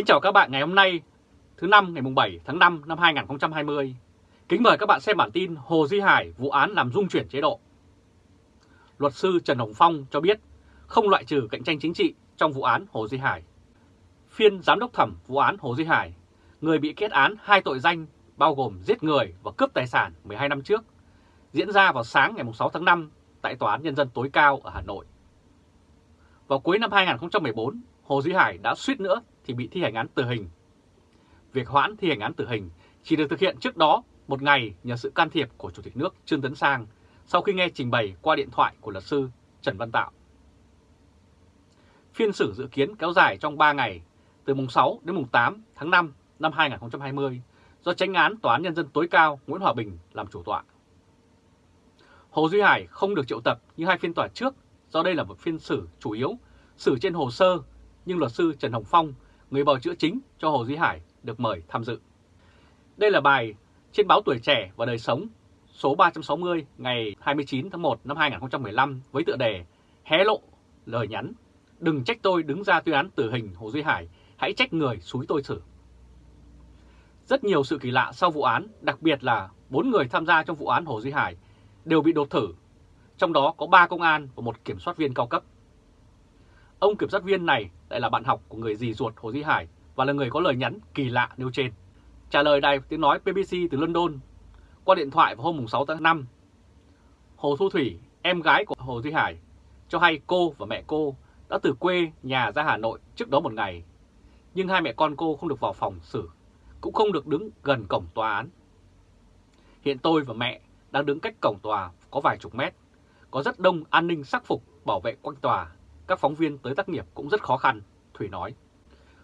Kính chào các bạn ngày hôm nay, thứ năm ngày 7 tháng 5 năm 2020. Kính mời các bạn xem bản tin Hồ Duy Hải vụ án làm dung chuyển chế độ. Luật sư Trần Hồng Phong cho biết không loại trừ cạnh tranh chính trị trong vụ án Hồ Duy Hải. Phiên giám đốc thẩm vụ án Hồ Duy Hải, người bị kết án hai tội danh bao gồm giết người và cướp tài sản 12 năm trước, diễn ra vào sáng ngày 6 tháng 5 tại Tòa án Nhân dân tối cao ở Hà Nội. Vào cuối năm 2014, Hồ Duy Hải đã suýt nữa thì bị thi hành án tử hình. Việc hoãn thi hành án tử hình chỉ được thực hiện trước đó một ngày nhờ sự can thiệp của Chủ tịch nước Trương Tấn Sang sau khi nghe trình bày qua điện thoại của luật sư Trần Văn Tạo. Phiên xử dự kiến kéo dài trong 3 ngày, từ mùng 6 đến mùng 8 tháng 5 năm 2020, do tránh án Tòa án Nhân dân tối cao Nguyễn Hòa Bình làm chủ tọa. Hồ Duy Hải không được triệu tập như hai phiên tòa trước do đây là một phiên xử chủ yếu, xử trên hồ sơ, nhưng luật sư Trần Hồng Phong, người bào chữa chính cho Hồ Duy Hải, được mời tham dự. Đây là bài trên báo Tuổi Trẻ và Đời Sống số 360 ngày 29 tháng 1 năm 2015 với tựa đề Hé lộ lời nhắn Đừng trách tôi đứng ra tuyên án tử hình Hồ Duy Hải, hãy trách người xúi tôi xử. Rất nhiều sự kỳ lạ sau vụ án, đặc biệt là bốn người tham gia trong vụ án Hồ Duy Hải đều bị đột thử, trong đó có 3 công an và một kiểm soát viên cao cấp. Ông kiểm sát viên này lại là bạn học của người dì ruột Hồ Duy Hải và là người có lời nhắn kỳ lạ nêu trên. Trả lời đài tiếng nói BBC từ London qua điện thoại vào hôm 6 tháng 5, Hồ Thu Thủy, em gái của Hồ Duy Hải, cho hay cô và mẹ cô đã từ quê nhà ra Hà Nội trước đó một ngày. Nhưng hai mẹ con cô không được vào phòng xử, cũng không được đứng gần cổng tòa án. Hiện tôi và mẹ đang đứng cách cổng tòa có vài chục mét. Có rất đông an ninh sắc phục bảo vệ quanh tòa. Các phóng viên tới tác nghiệp cũng rất khó khăn, Thủy nói.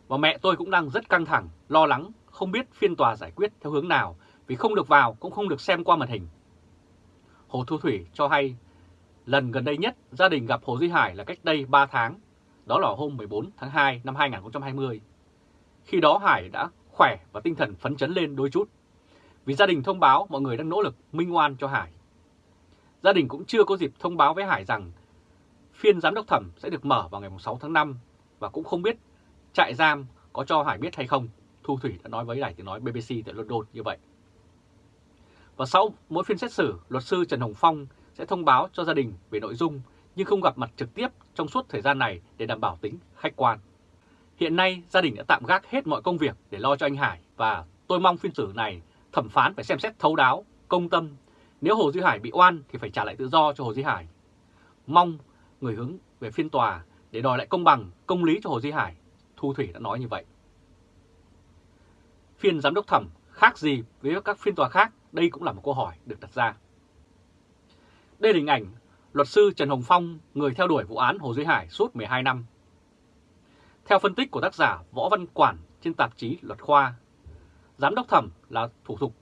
Và mẹ tôi cũng đang rất căng thẳng, lo lắng, không biết phiên tòa giải quyết theo hướng nào vì không được vào cũng không được xem qua màn hình. Hồ Thu Thủy cho hay lần gần đây nhất gia đình gặp Hồ Duy Hải là cách đây 3 tháng, đó là hôm 14 tháng 2 năm 2020. Khi đó Hải đã khỏe và tinh thần phấn chấn lên đôi chút vì gia đình thông báo mọi người đang nỗ lực minh oan cho Hải. Gia đình cũng chưa có dịp thông báo với Hải rằng phiên giám đốc thẩm sẽ được mở vào ngày 6 tháng 5 và cũng không biết trại giam có cho Hải biết hay không. Thu Thủy đã nói với đài tiếng nói BBC tại London như vậy. Và sau mỗi phiên xét xử, luật sư Trần Hồng Phong sẽ thông báo cho gia đình về nội dung nhưng không gặp mặt trực tiếp trong suốt thời gian này để đảm bảo tính khách quan. Hiện nay gia đình đã tạm gác hết mọi công việc để lo cho anh Hải và tôi mong phiên xử này thẩm phán phải xem xét thấu đáo, công tâm. Nếu Hồ Duy Hải bị oan thì phải trả lại tự do cho Hồ Duy Hải. Mong người hướng về phiên tòa để đòi lại công bằng, công lý cho Hồ Duy Hải. Thu Thủy đã nói như vậy. Phiên giám đốc thẩm khác gì với các phiên tòa khác? Đây cũng là một câu hỏi được đặt ra. Đây là hình ảnh luật sư Trần Hồng Phong, người theo đuổi vụ án Hồ Duy Hải suốt 12 năm. Theo phân tích của tác giả Võ Văn Quản trên tạp chí Luật Khoa, giám đốc thẩm là thủ tục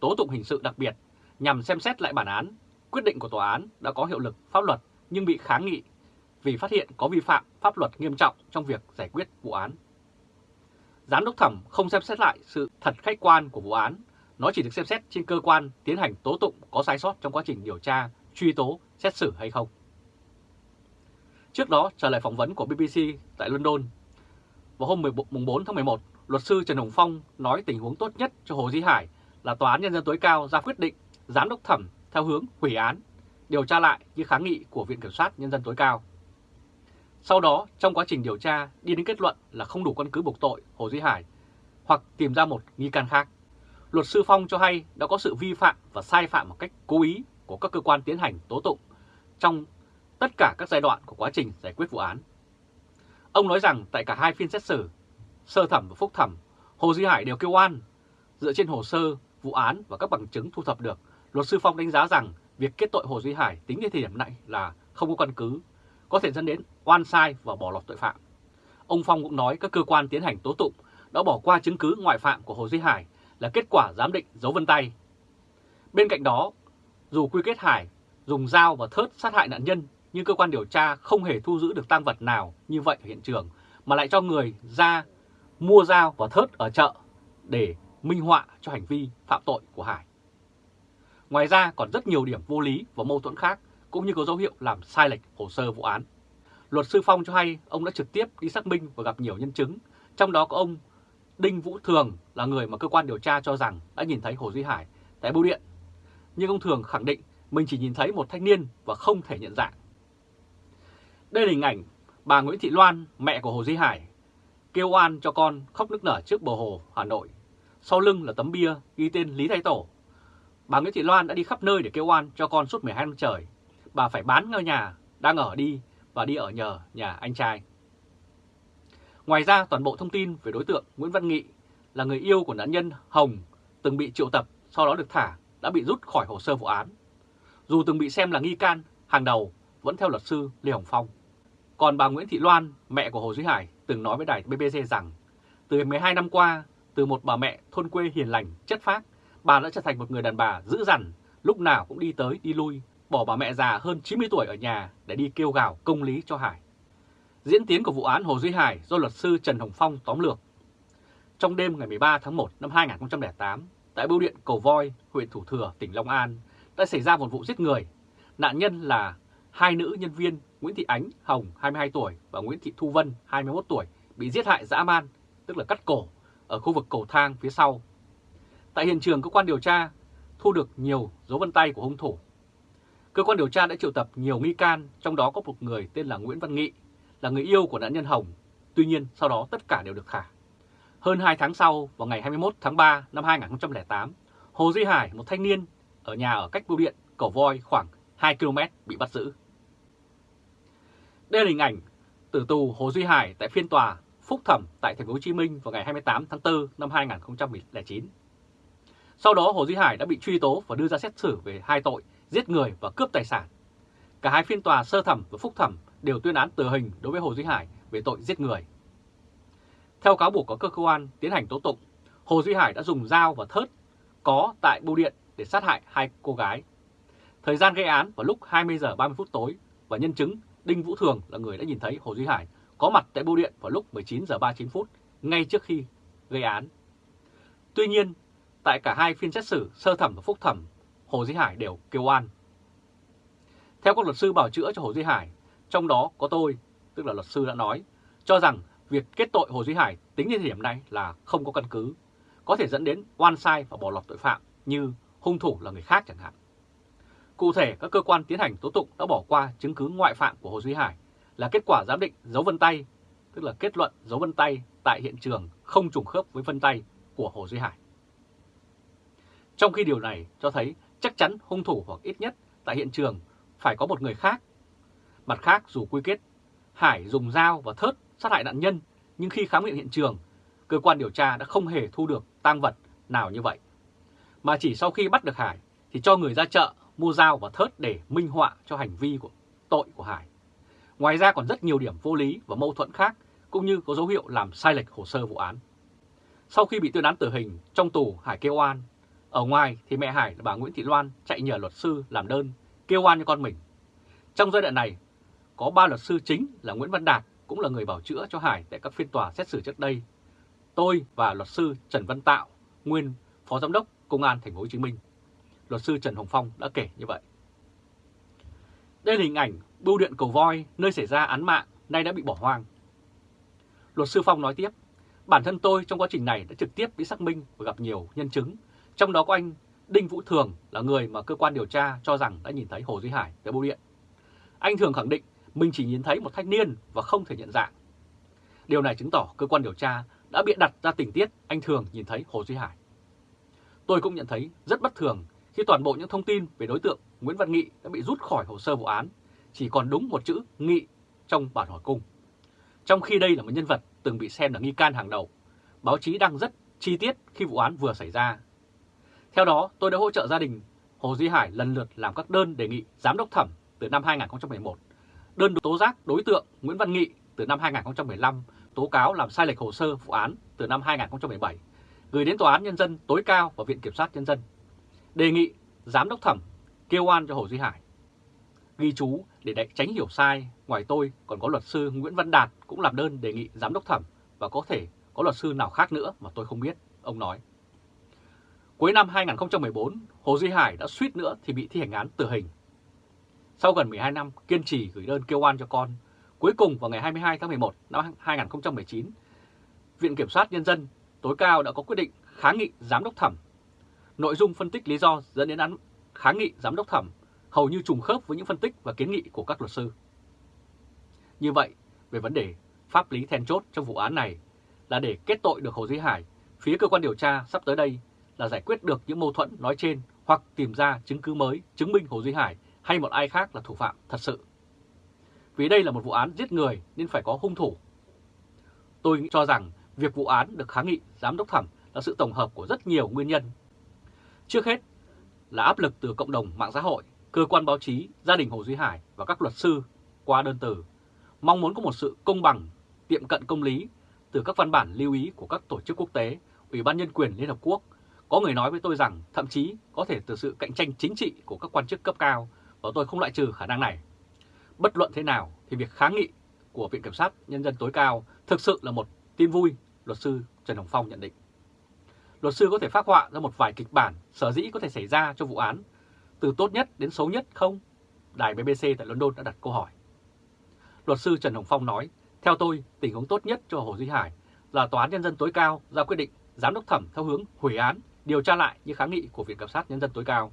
tố tụng hình sự đặc biệt nhằm xem xét lại bản án, quyết định của tòa án đã có hiệu lực pháp luật nhưng bị kháng nghị vì phát hiện có vi phạm pháp luật nghiêm trọng trong việc giải quyết vụ án. Giám đốc thẩm không xem xét lại sự thật khách quan của vụ án, nó chỉ được xem xét trên cơ quan tiến hành tố tụng có sai sót trong quá trình điều tra, truy tố, xét xử hay không. Trước đó, trả lời phỏng vấn của BBC tại London, vào hôm 4 tháng 11, luật sư Trần Hồng Phong nói tình huống tốt nhất cho Hồ Di Hải là Tòa án Nhân dân tối cao ra quyết định giám đốc thẩm theo hướng hủy án, điều tra lại như kháng nghị của Viện Kiểm soát Nhân dân tối cao. Sau đó, trong quá trình điều tra, đi đến kết luận là không đủ căn cứ buộc tội Hồ Duy Hải hoặc tìm ra một nghi can khác. Luật sư Phong cho hay đã có sự vi phạm và sai phạm một cách cố ý của các cơ quan tiến hành tố tụng trong tất cả các giai đoạn của quá trình giải quyết vụ án. Ông nói rằng tại cả hai phiên xét xử, sơ thẩm và phúc thẩm, Hồ Duy Hải đều kêu oan. Dựa trên hồ sơ, vụ án và các bằng chứng thu thập được, luật sư Phong đánh giá rằng việc kết tội Hồ Duy Hải tính đến thời điểm này là không có căn cứ, có thể dẫn đến oan sai và bỏ lọt tội phạm. Ông Phong cũng nói các cơ quan tiến hành tố tụng đã bỏ qua chứng cứ ngoại phạm của Hồ Duy Hải là kết quả giám định dấu vân tay. Bên cạnh đó, dù quy kết Hải dùng dao và thớt sát hại nạn nhân, nhưng cơ quan điều tra không hề thu giữ được tang vật nào như vậy ở hiện trường, mà lại cho người ra mua dao và thớt ở chợ để minh họa cho hành vi phạm tội của Hải. Ngoài ra còn rất nhiều điểm vô lý và mâu thuẫn khác, cũng như có dấu hiệu làm sai lệch hồ sơ vụ án. Luật sư Phong cho hay ông đã trực tiếp đi xác minh và gặp nhiều nhân chứng, trong đó có ông Đinh Vũ Thường là người mà cơ quan điều tra cho rằng đã nhìn thấy Hồ Duy Hải tại bưu điện. Nhưng ông Thường khẳng định mình chỉ nhìn thấy một thanh niên và không thể nhận dạng. Đây là hình ảnh bà Nguyễn Thị Loan, mẹ của Hồ Duy Hải, kêu oan cho con khóc nức nở trước bờ hồ Hà Nội. Sau lưng là tấm bia ghi tên Lý Thái Tổ. Bà Nguyễn Thị Loan đã đi khắp nơi để kêu oan cho con suốt 12 năm trời. Bà phải bán ngôi nhà đang ở đi và đi ở nhờ nhà anh trai. Ngoài ra, toàn bộ thông tin về đối tượng Nguyễn Văn Nghị là người yêu của nạn nhân Hồng từng bị triệu tập, sau đó được thả, đã bị rút khỏi hồ sơ vụ án. Dù từng bị xem là nghi can, hàng đầu, vẫn theo luật sư Lê Hồng Phong. Còn bà Nguyễn Thị Loan, mẹ của Hồ Duy Hải, từng nói với đài BBC rằng từ 12 năm qua, từ một bà mẹ thôn quê hiền lành, chất phác, bà đã trở thành một người đàn bà dữ dằn, lúc nào cũng đi tới đi lui, bỏ bà mẹ già hơn 90 tuổi ở nhà để đi kêu gào công lý cho Hải. Diễn tiến của vụ án Hồ Duy Hải do luật sư Trần Hồng Phong tóm lược. Trong đêm ngày 13 tháng 1 năm 2008, tại bưu điện Cầu Voi, huyện Thủ Thừa, tỉnh Long An, đã xảy ra một vụ giết người. Nạn nhân là hai nữ nhân viên Nguyễn Thị Ánh Hồng 22 tuổi và Nguyễn Thị Thu Vân 21 tuổi bị giết hại dã man, tức là cắt cổ, ở khu vực cầu thang phía sau. Tại hiện trường, cơ quan điều tra thu được nhiều dấu vân tay của hung thủ. Cơ quan điều tra đã triệu tập nhiều nghi can, trong đó có một người tên là Nguyễn Văn Nghị, là người yêu của nạn nhân Hồng. Tuy nhiên, sau đó tất cả đều được thả. Hơn 2 tháng sau, vào ngày 21 tháng 3 năm 2008, Hồ Duy Hải, một thanh niên ở nhà ở cách bưu điện Cầu Voi khoảng 2 km bị bắt giữ. Đây là hình ảnh tử tù Hồ Duy Hải tại phiên tòa phúc thẩm tại thành phố Hồ Chí Minh vào ngày 28 tháng 4 năm 2009. Sau đó Hồ Duy Hải đã bị truy tố và đưa ra xét xử về hai tội giết người và cướp tài sản. Cả hai phiên tòa sơ thẩm và phúc thẩm đều tuyên án tử hình đối với Hồ Duy Hải về tội giết người. Theo cáo buộc của cơ quan tiến hành tố tụng, Hồ Duy Hải đã dùng dao và thớt có tại bưu điện để sát hại hai cô gái. Thời gian gây án vào lúc 20 giờ 30 phút tối và nhân chứng Đinh Vũ Thường là người đã nhìn thấy Hồ Duy Hải có mặt tại bưu điện vào lúc 19 giờ 39 phút ngay trước khi gây án. Tuy nhiên, tại cả hai phiên xét xử sơ thẩm và phúc thẩm, Hồ Duy Hải đều kêu oan. Theo các luật sư bảo chữa cho Hồ Duy Hải, trong đó có tôi, tức là luật sư đã nói, cho rằng việc kết tội Hồ Duy Hải tính đến thời điểm này là không có căn cứ, có thể dẫn đến oan sai và bỏ lọt tội phạm như hung thủ là người khác chẳng hạn. Cụ thể, các cơ quan tiến hành tố tụng đã bỏ qua chứng cứ ngoại phạm của Hồ Duy Hải là kết quả giám định dấu vân tay, tức là kết luận dấu vân tay tại hiện trường không trùng khớp với vân tay của Hồ Duy Hải. Trong khi điều này cho thấy chắc chắn hung thủ hoặc ít nhất tại hiện trường phải có một người khác. Mặt khác dù quy kết, Hải dùng dao và thớt sát hại nạn nhân, nhưng khi khám nghiệm hiện trường, cơ quan điều tra đã không hề thu được tang vật nào như vậy. Mà chỉ sau khi bắt được Hải thì cho người ra chợ mua dao và thớt để minh họa cho hành vi của tội của Hải. Ngoài ra còn rất nhiều điểm vô lý và mâu thuẫn khác, cũng như có dấu hiệu làm sai lệch hồ sơ vụ án. Sau khi bị tuyên án tử hình, trong tù Hải kêu oan. Ở ngoài thì mẹ Hải là bà Nguyễn Thị Loan chạy nhờ luật sư làm đơn kêu oan cho con mình. Trong giai đoạn này, có ba luật sư chính là Nguyễn Văn Đạt cũng là người bảo chữa cho Hải tại các phiên tòa xét xử trước đây. Tôi và luật sư Trần Văn Tạo, nguyên Phó Giám đốc Công an Thành phố Hồ Chí Minh. Luật sư Trần Hồng Phong đã kể như vậy. Đây là hình ảnh bưu điện cầu voi nơi xảy ra án mạng nay đã bị bỏ hoang. Luật sư Phong nói tiếp, bản thân tôi trong quá trình này đã trực tiếp đi xác minh và gặp nhiều nhân chứng, trong đó có anh Đinh Vũ Thường là người mà cơ quan điều tra cho rằng đã nhìn thấy Hồ Duy Hải tại bưu điện. Anh Thường khẳng định mình chỉ nhìn thấy một thanh niên và không thể nhận dạng. Điều này chứng tỏ cơ quan điều tra đã bịa đặt ra tình tiết anh Thường nhìn thấy Hồ Duy Hải. Tôi cũng nhận thấy rất bất thường khi toàn bộ những thông tin về đối tượng Nguyễn Văn Nghị đã bị rút khỏi hồ sơ vụ án, chỉ còn đúng một chữ Nghị trong bản hỏi cung. Trong khi đây là một nhân vật từng bị xem là nghi can hàng đầu, báo chí đăng rất chi tiết khi vụ án vừa xảy ra. Theo đó, tôi đã hỗ trợ gia đình Hồ Duy Hải lần lượt làm các đơn đề nghị giám đốc thẩm từ năm 2011, đơn tố giác đối tượng Nguyễn Văn Nghị từ năm 2015, tố cáo làm sai lệch hồ sơ vụ án từ năm 2017, gửi đến Tòa án Nhân dân tối cao và Viện Kiểm sát Nhân dân đề nghị giám đốc thẩm kêu oan cho Hồ Duy Hải. Ghi chú để tránh hiểu sai, ngoài tôi còn có luật sư Nguyễn Văn Đạt cũng làm đơn đề nghị giám đốc thẩm và có thể có luật sư nào khác nữa mà tôi không biết, ông nói. Cuối năm 2014, Hồ Duy Hải đã suýt nữa thì bị thi hành án tử hình. Sau gần 12 năm kiên trì gửi đơn kêu oan cho con, cuối cùng vào ngày 22 tháng 11 năm 2019, Viện Kiểm sát Nhân dân tối cao đã có quyết định kháng nghị giám đốc thẩm. Nội dung phân tích lý do dẫn đến án kháng nghị giám đốc thẩm hầu như trùng khớp với những phân tích và kiến nghị của các luật sư. Như vậy, về vấn đề pháp lý then chốt trong vụ án này là để kết tội được Hồ Duy Hải, phía cơ quan điều tra sắp tới đây là giải quyết được những mâu thuẫn nói trên hoặc tìm ra chứng cứ mới chứng minh Hồ Duy Hải hay một ai khác là thủ phạm thật sự. Vì đây là một vụ án giết người nên phải có hung thủ. Tôi cho rằng việc vụ án được kháng nghị giám đốc thẩm là sự tổng hợp của rất nhiều nguyên nhân. Trước hết là áp lực từ cộng đồng mạng xã hội, cơ quan báo chí, gia đình Hồ Duy Hải và các luật sư qua đơn từ, mong muốn có một sự công bằng, tiệm cận công lý từ các văn bản lưu ý của các tổ chức quốc tế, Ủy ban Nhân quyền Liên Hợp Quốc. Có người nói với tôi rằng thậm chí có thể từ sự cạnh tranh chính trị của các quan chức cấp cao và tôi không loại trừ khả năng này. Bất luận thế nào thì việc kháng nghị của Viện Kiểm sát Nhân dân tối cao thực sự là một tin vui, luật sư Trần Hồng Phong nhận định. Luật sư có thể phát họa ra một vài kịch bản sở dĩ có thể xảy ra cho vụ án, từ tốt nhất đến xấu nhất không? Đài BBC tại London đã đặt câu hỏi. Luật sư Trần Hồng Phong nói, theo tôi, tình huống tốt nhất cho Hồ Duy Hải là Tòa án Nhân dân tối cao ra quyết định giám đốc thẩm theo hướng hủy án, điều tra lại những kháng nghị của Viện Kiểm sát Nhân dân tối cao.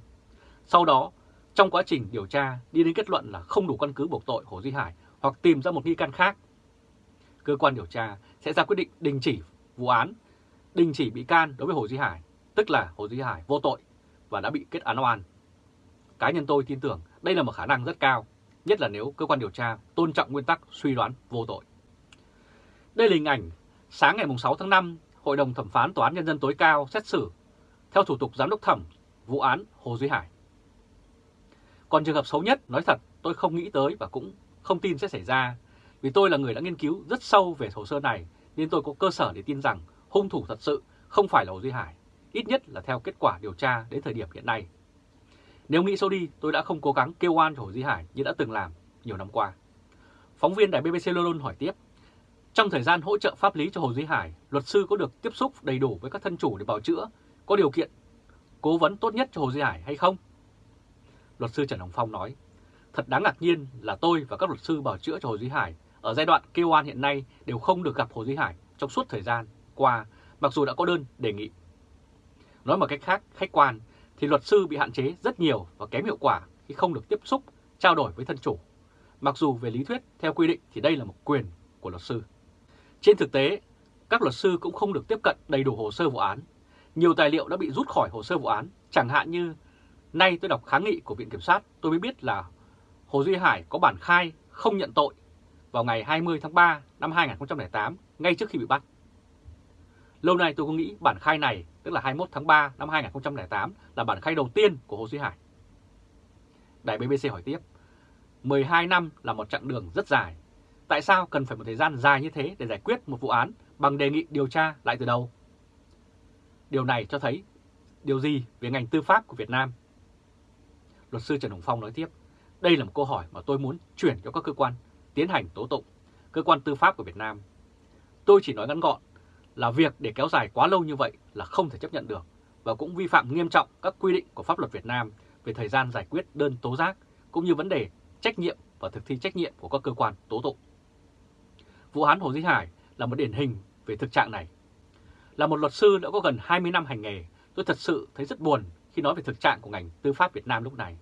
Sau đó, trong quá trình điều tra đi đến kết luận là không đủ căn cứ buộc tội Hồ Duy Hải hoặc tìm ra một nghi can khác. Cơ quan điều tra sẽ ra quyết định đình chỉ vụ án, đình chỉ bị can đối với Hồ Duy Hải, tức là Hồ Duy Hải vô tội và đã bị kết án oan. Cá nhân tôi tin tưởng đây là một khả năng rất cao, nhất là nếu cơ quan điều tra tôn trọng nguyên tắc suy đoán vô tội. Đây là hình ảnh sáng ngày 6 tháng 5, Hội đồng Thẩm phán Tòa án Nhân dân tối cao xét xử theo thủ tục giám đốc thẩm vụ án Hồ Duy Hải. Còn trường hợp xấu nhất, nói thật, tôi không nghĩ tới và cũng không tin sẽ xảy ra, vì tôi là người đã nghiên cứu rất sâu về hồ sơ này nên tôi có cơ sở để tin rằng hung thủ thật sự không phải là Hồ Duy Hải, ít nhất là theo kết quả điều tra đến thời điểm hiện nay. Nếu nghĩ sâu đi, tôi đã không cố gắng kêu oan cho Hồ Duy Hải như đã từng làm nhiều năm qua. Phóng viên đài BBC London hỏi tiếp, trong thời gian hỗ trợ pháp lý cho Hồ Duy Hải, luật sư có được tiếp xúc đầy đủ với các thân chủ để bảo chữa, có điều kiện cố vấn tốt nhất cho Hồ Duy Hải hay không? Luật sư Trần Hồng Phong nói, thật đáng ngạc nhiên là tôi và các luật sư bảo chữa cho Hồ Duy Hải ở giai đoạn kêu oan hiện nay đều không được gặp Hồ Duy Hải trong suốt thời gian qua, mặc dù đã có đơn đề nghị. Nói một cách khác, khách quan, thì luật sư bị hạn chế rất nhiều và kém hiệu quả khi không được tiếp xúc, trao đổi với thân chủ. Mặc dù về lý thuyết, theo quy định thì đây là một quyền của luật sư. Trên thực tế, các luật sư cũng không được tiếp cận đầy đủ hồ sơ vụ án. Nhiều tài liệu đã bị rút khỏi hồ sơ vụ án, chẳng hạn như nay tôi đọc kháng nghị của Viện Kiểm sát, tôi mới biết là Hồ Duy Hải có bản khai không nhận tội vào ngày 20 tháng 3 năm 2008, ngay trước khi bị bắt. Lâu nay tôi có nghĩ bản khai này, tức là 21 tháng 3 năm 2008, là bản khai đầu tiên của Hồ Duy Hải. Đài BBC hỏi tiếp, 12 năm là một chặng đường rất dài. Tại sao cần phải một thời gian dài như thế để giải quyết một vụ án bằng đề nghị điều tra lại từ đầu? Điều này cho thấy điều gì về ngành tư pháp của Việt Nam? Luật sư Trần Hồng Phong nói tiếp, đây là một câu hỏi mà tôi muốn chuyển cho các cơ quan tiến hành tố tụng, cơ quan tư pháp của Việt Nam. Tôi chỉ nói ngắn gọn là việc để kéo dài quá lâu như vậy là không thể chấp nhận được và cũng vi phạm nghiêm trọng các quy định của pháp luật Việt Nam về thời gian giải quyết đơn tố giác cũng như vấn đề trách nhiệm và thực thi trách nhiệm của các cơ quan tố tụng. Vụ án Hồ Dĩ Hải là một điển hình về thực trạng này. Là một luật sư đã có gần 20 năm hành nghề, tôi thật sự thấy rất buồn khi nói về thực trạng của ngành tư pháp Việt Nam lúc này.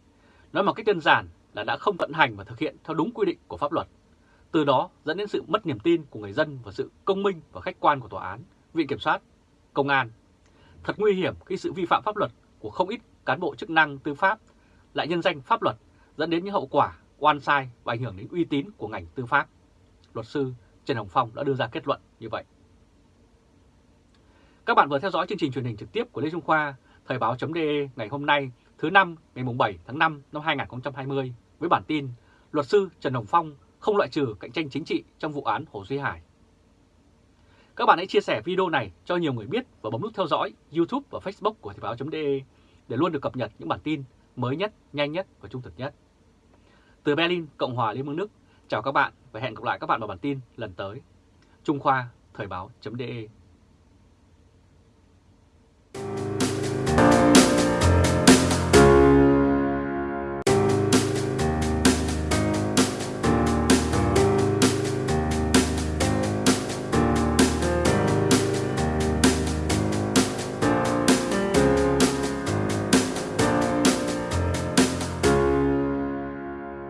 Nói một cách đơn giản là đã không vận hành và thực hiện theo đúng quy định của pháp luật. Từ đó dẫn đến sự mất niềm tin của người dân và sự công minh và khách quan của tòa án, viện kiểm soát, công an. Thật nguy hiểm khi sự vi phạm pháp luật của không ít cán bộ chức năng tư pháp lại nhân danh pháp luật dẫn đến những hậu quả oan sai và ảnh hưởng đến uy tín của ngành tư pháp. Luật sư Trần Hồng Phong đã đưa ra kết luận như vậy. Các bạn vừa theo dõi chương trình truyền hình trực tiếp của Lê Trung Khoa, Thời báo.de ngày hôm nay thứ năm ngày 7 tháng 5 năm 2020 với bản tin Luật sư Trần Hồng Phong không loại trừ cạnh tranh chính trị trong vụ án Hồ Duy Hải. Các bạn hãy chia sẻ video này cho nhiều người biết và bấm nút theo dõi YouTube và Facebook của Thời báo.de để luôn được cập nhật những bản tin mới nhất, nhanh nhất và trung thực nhất. Từ Berlin, Cộng hòa Liên bang Đức, chào các bạn và hẹn gặp lại các bạn vào bản tin lần tới. Trung Khoa, Thời báo.de